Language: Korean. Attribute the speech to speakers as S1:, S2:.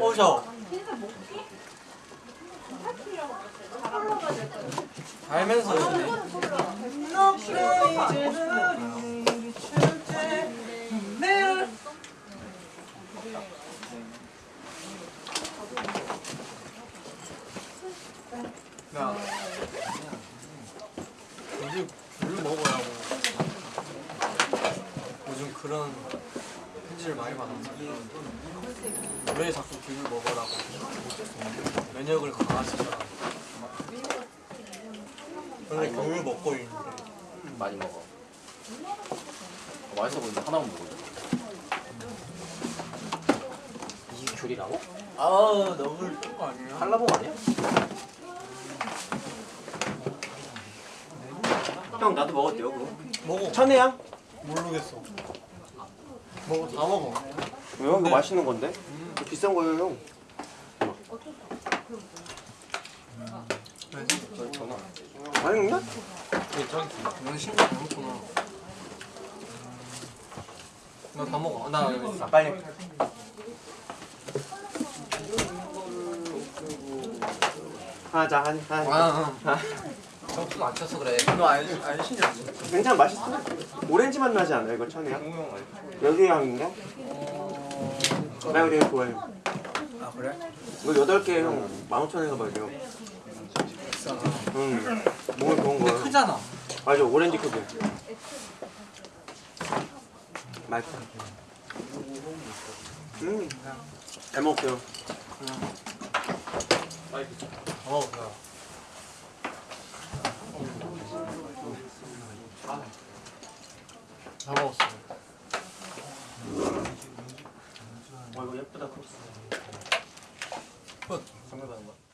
S1: 오셔 알면서.
S2: 야. 요즘 귤 먹으라고. 요즘 그런 편지를 많이 받아서 왜 자꾸 귤을 먹으라고 면역을 강화시켜라 원래 귤을 먹고 있는데
S3: 많이 먹어 어, 맛있어 보이는데 하나만 먹어 이게 귤이라고?
S1: 아 너무
S2: 그런 거 아니에요?
S3: 한라봉 아니야? 형 나도 먹었대요 그거
S2: 먹어
S3: 천혜향?
S2: 모르겠어 먹어 다 먹어
S3: 왜요?
S2: 네.
S3: 이거 맛있는 건데? 이거 비싼 거예요 형
S2: 왜?
S3: 전화 많이 먹냐?
S2: 너는 신경 안 먹구나 나다 먹어 나 여기 있어
S3: 빨리 하자 한 한.
S2: 아, 안 쳤어 그래. 너 알, 알신지 않지?
S3: 괜찮아 맛있어 오렌지 맛 나지 않아요 이거 천혜향? 여기 향인가? 나 이거 되게 좋아해
S2: 아 그래?
S3: 이거 8개 형 15,000원인가 봐요
S2: 비싸다.
S3: 응 먹으면 좋은
S2: 근데
S3: 거야
S2: 크잖아.
S3: 맞아 오렌지 크기 맛있어 음잘 먹었어요
S2: 어, 그래. 다 먹었어.
S3: 와 이거 예쁘다
S2: 끝.
S3: 선물 받은 거